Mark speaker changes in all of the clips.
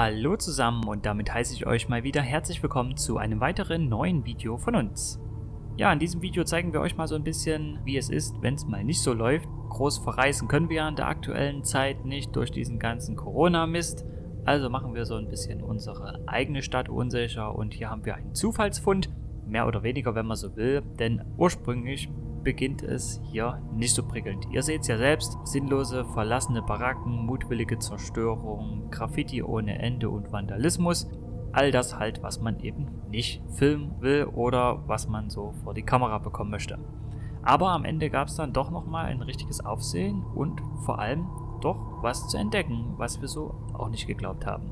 Speaker 1: Hallo zusammen und damit heiße ich euch mal wieder herzlich willkommen zu einem weiteren neuen Video von uns. Ja, in diesem Video zeigen wir euch mal so ein bisschen, wie es ist, wenn es mal nicht so läuft. Groß verreisen können wir ja in der aktuellen Zeit nicht durch diesen ganzen Corona-Mist. Also machen wir so ein bisschen unsere eigene Stadt unsicher und hier haben wir einen Zufallsfund. Mehr oder weniger, wenn man so will, denn ursprünglich beginnt es hier nicht so prickelnd. Ihr seht es ja selbst, sinnlose, verlassene Baracken, mutwillige Zerstörung, Graffiti ohne Ende und Vandalismus. All das halt, was man eben nicht filmen will oder was man so vor die Kamera bekommen möchte. Aber am Ende gab es dann doch nochmal ein richtiges Aufsehen und vor allem doch was zu entdecken, was wir so auch nicht geglaubt haben.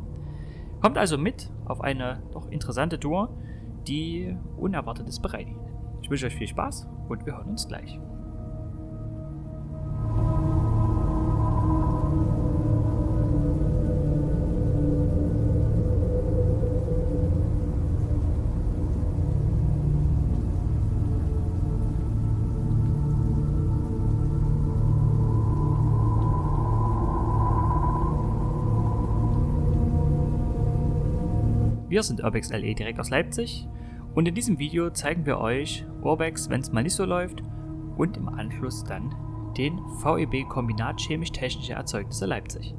Speaker 1: Kommt also mit auf eine doch interessante Tour, die Unerwartetes bereithält. Ich wünsche euch viel Spaß und wir hören uns gleich. Wir sind Urbex LE direkt aus Leipzig und in diesem Video zeigen wir euch Urbex, wenn es mal nicht so läuft und im Anschluss dann den VEB Kombinat Chemisch-Technische Erzeugnisse Leipzig.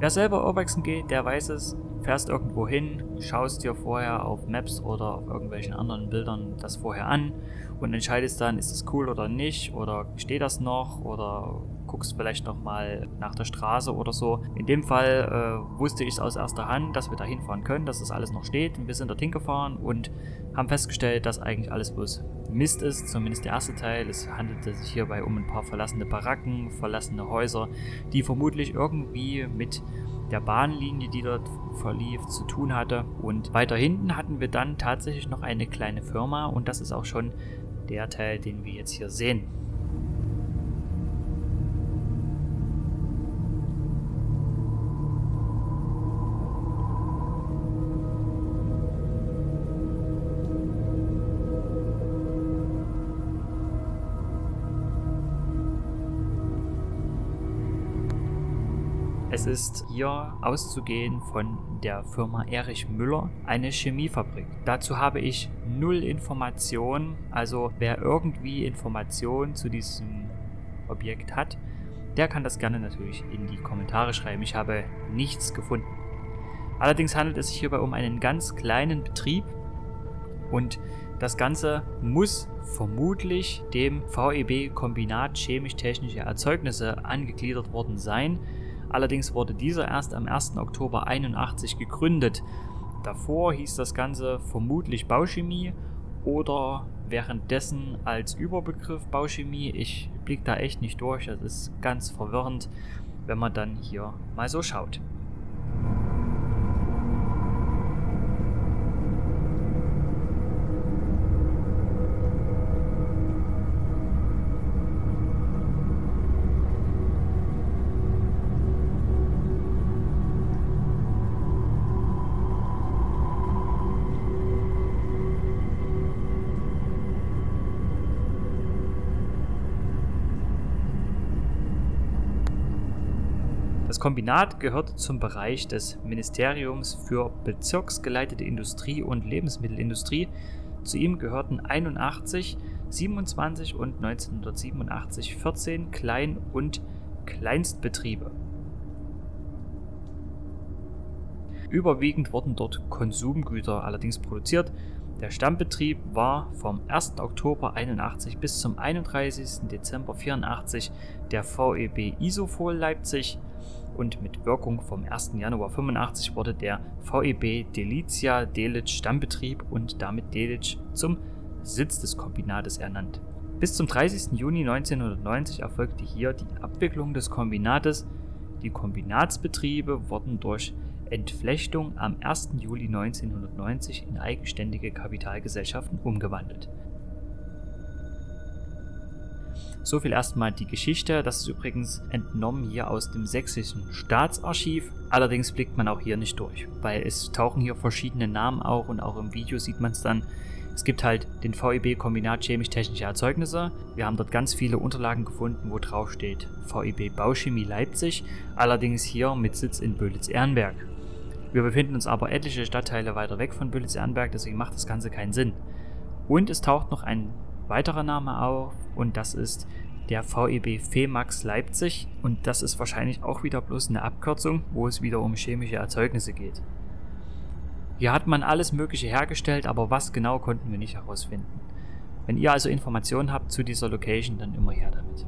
Speaker 1: Wer selber Urbexen geht, der weiß es, fährst irgendwo hin, schaust dir vorher auf Maps oder auf irgendwelchen anderen Bildern das vorher an und entscheidest dann, ist es cool oder nicht oder steht das noch oder guckst vielleicht nochmal nach der Straße oder so. In dem Fall äh, wusste ich es aus erster Hand, dass wir da hinfahren können, dass das alles noch steht wir sind dorthin gefahren und haben festgestellt, dass eigentlich alles bloß Mist ist, zumindest der erste Teil. Es handelte sich hierbei um ein paar verlassene Baracken, verlassene Häuser, die vermutlich irgendwie mit der Bahnlinie, die dort verlief, zu tun hatte. Und weiter hinten hatten wir dann tatsächlich noch eine kleine Firma und das ist auch schon der Teil, den wir jetzt hier sehen. Es ist hier auszugehen von der Firma Erich Müller, eine Chemiefabrik. Dazu habe ich null Informationen, also wer irgendwie Informationen zu diesem Objekt hat, der kann das gerne natürlich in die Kommentare schreiben. Ich habe nichts gefunden. Allerdings handelt es sich hierbei um einen ganz kleinen Betrieb und das Ganze muss vermutlich dem VEB Kombinat chemisch-technische Erzeugnisse angegliedert worden sein. Allerdings wurde dieser erst am 1. Oktober 81 gegründet. Davor hieß das Ganze vermutlich Bauchemie oder währenddessen als Überbegriff Bauchemie. Ich blicke da echt nicht durch, das ist ganz verwirrend, wenn man dann hier mal so schaut. Kombinat gehört zum Bereich des Ministeriums für bezirksgeleitete Industrie und Lebensmittelindustrie. Zu ihm gehörten 81, 27 und 1987 14 Klein- und Kleinstbetriebe. Überwiegend wurden dort Konsumgüter allerdings produziert. Der Stammbetrieb war vom 1. Oktober 81 bis zum 31. Dezember 84 der VEB Isofol Leipzig und mit Wirkung vom 1. Januar 85 wurde der VEB Delitzia Delitzsch Stammbetrieb und damit Delitzsch zum Sitz des Kombinates ernannt. Bis zum 30. Juni 1990 erfolgte hier die Abwicklung des Kombinates. Die Kombinatsbetriebe wurden durch Entflechtung am 1. Juli 1990 in eigenständige Kapitalgesellschaften umgewandelt. So viel erstmal die Geschichte. Das ist übrigens entnommen hier aus dem sächsischen Staatsarchiv. Allerdings blickt man auch hier nicht durch, weil es tauchen hier verschiedene Namen auf und auch im Video sieht man es dann. Es gibt halt den VEB Kombinat chemisch-technische Erzeugnisse. Wir haben dort ganz viele Unterlagen gefunden, wo drauf steht VEB Bauchemie Leipzig, allerdings hier mit Sitz in Böhlitz-Ehrenberg. Wir befinden uns aber etliche Stadtteile weiter weg von Böhlitz-Ehrenberg, deswegen macht das Ganze keinen Sinn. Und es taucht noch ein weiterer Name auf und das ist der VEB FEMAX Leipzig und das ist wahrscheinlich auch wieder bloß eine Abkürzung, wo es wieder um chemische Erzeugnisse geht. Hier hat man alles Mögliche hergestellt, aber was genau konnten wir nicht herausfinden. Wenn ihr also Informationen habt zu dieser Location, dann immer her damit.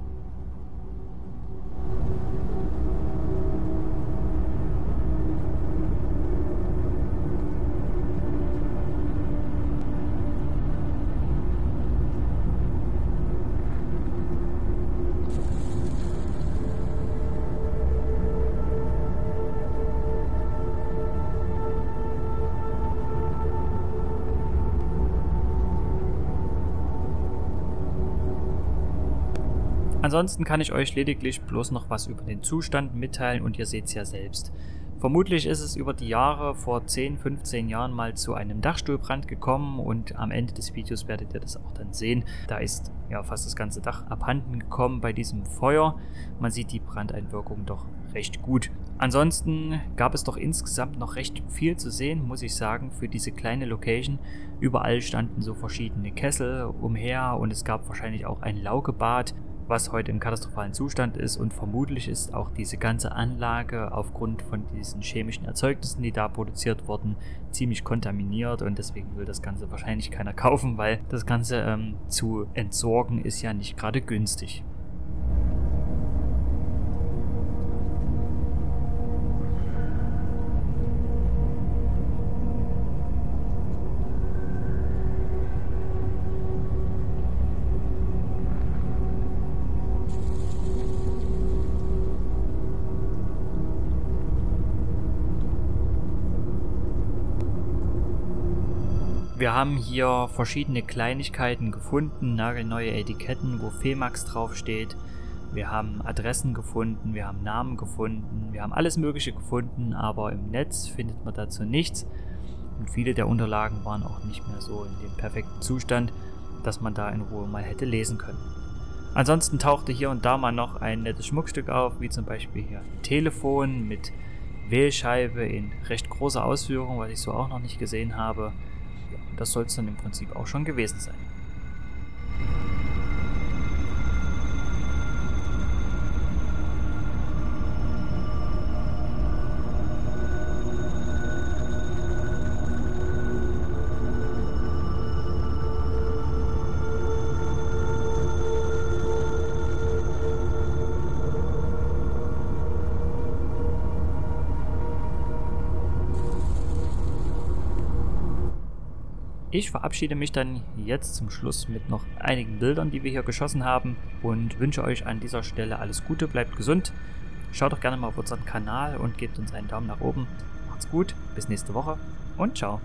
Speaker 1: Ansonsten kann ich euch lediglich bloß noch was über den Zustand mitteilen und ihr seht es ja selbst. Vermutlich ist es über die Jahre vor 10, 15 Jahren mal zu einem Dachstuhlbrand gekommen und am Ende des Videos werdet ihr das auch dann sehen. Da ist ja fast das ganze Dach abhanden gekommen bei diesem Feuer. Man sieht die Brandeinwirkung doch recht gut. Ansonsten gab es doch insgesamt noch recht viel zu sehen, muss ich sagen, für diese kleine Location. Überall standen so verschiedene Kessel umher und es gab wahrscheinlich auch ein Laugebad was heute im katastrophalen Zustand ist und vermutlich ist auch diese ganze Anlage aufgrund von diesen chemischen Erzeugnissen, die da produziert wurden, ziemlich kontaminiert und deswegen will das Ganze wahrscheinlich keiner kaufen, weil das Ganze ähm, zu entsorgen ist ja nicht gerade günstig. Wir haben hier verschiedene Kleinigkeiten gefunden, nagelneue Etiketten, wo Femax draufsteht. Wir haben Adressen gefunden, wir haben Namen gefunden, wir haben alles Mögliche gefunden, aber im Netz findet man dazu nichts. Und viele der Unterlagen waren auch nicht mehr so in dem perfekten Zustand, dass man da in Ruhe mal hätte lesen können. Ansonsten tauchte hier und da mal noch ein nettes Schmuckstück auf, wie zum Beispiel hier ein Telefon mit Wählscheibe in recht großer Ausführung, was ich so auch noch nicht gesehen habe. Das soll es dann im Prinzip auch schon gewesen sein. Ich verabschiede mich dann jetzt zum Schluss mit noch einigen Bildern, die wir hier geschossen haben und wünsche euch an dieser Stelle alles Gute, bleibt gesund. Schaut doch gerne mal auf unseren Kanal und gebt uns einen Daumen nach oben. Macht's gut, bis nächste Woche und ciao.